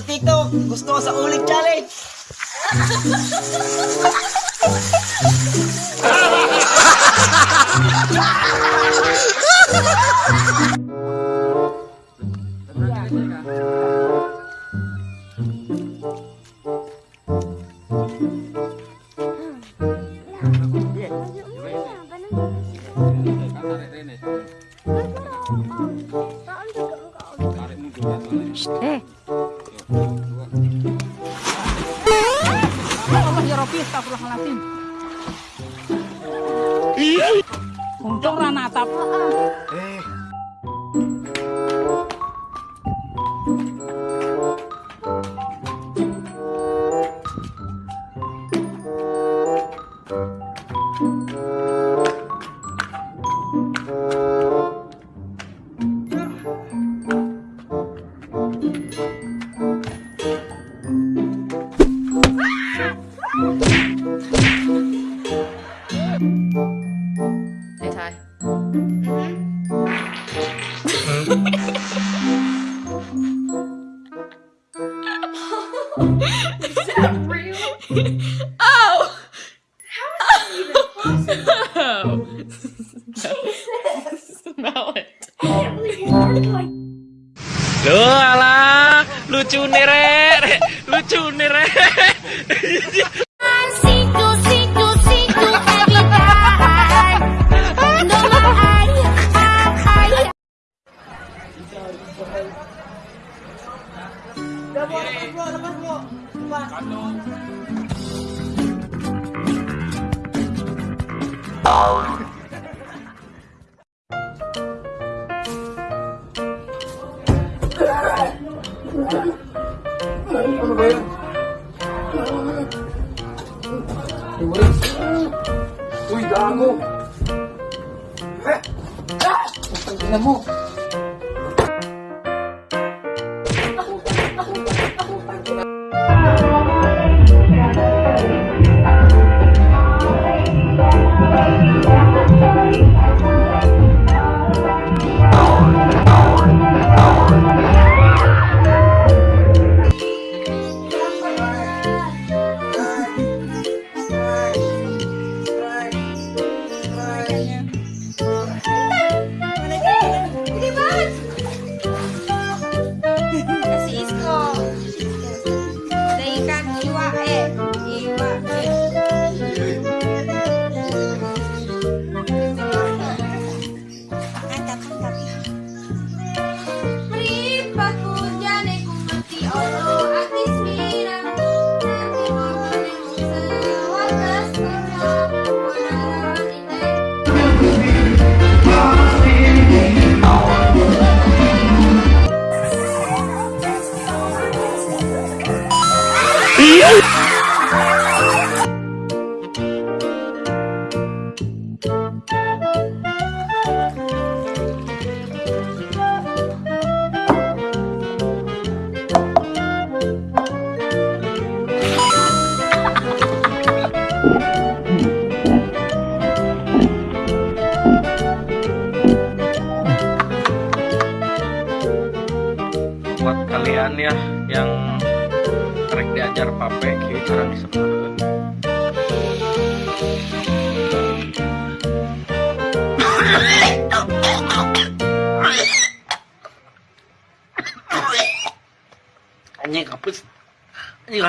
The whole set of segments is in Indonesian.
sa TikTok. Gusto ko sa ulit challenge. Eh. Rabbi, astagfirullahaladzim. Untung ra natap. Để Is that real? Oh! How is that even possible? no. Smell it. I can't believe you like Duh, alah, lucu nere. Lucu nere. Vâng. không ạ? Có luôn Cuidado! Alam mo,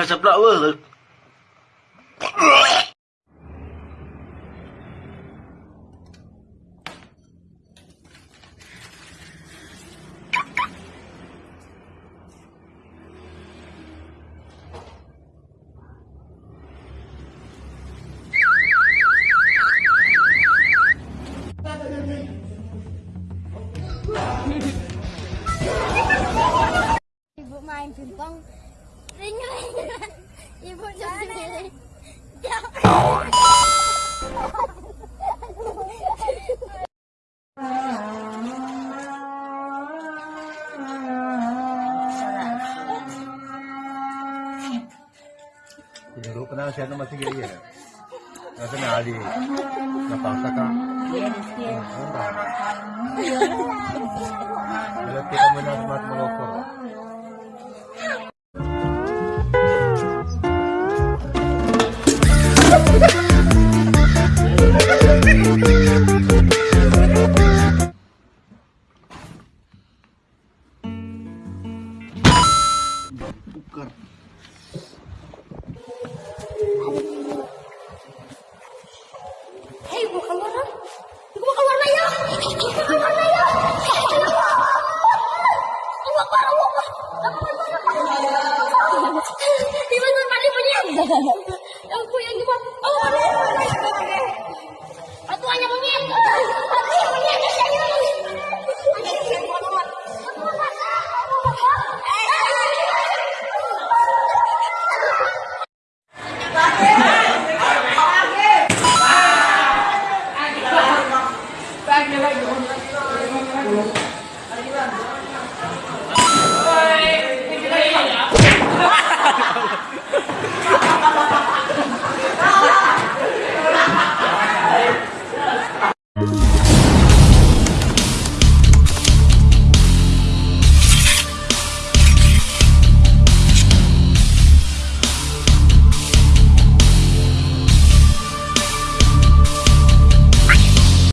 Jangan sebelah weh. Bữa mai em truyền công Ibu sendiri. Dulu kenal siapa masih gini ya? Nasa na ali. Napasa ka. Alam kita mo na smart mo Bukan. Di mana tadi punya?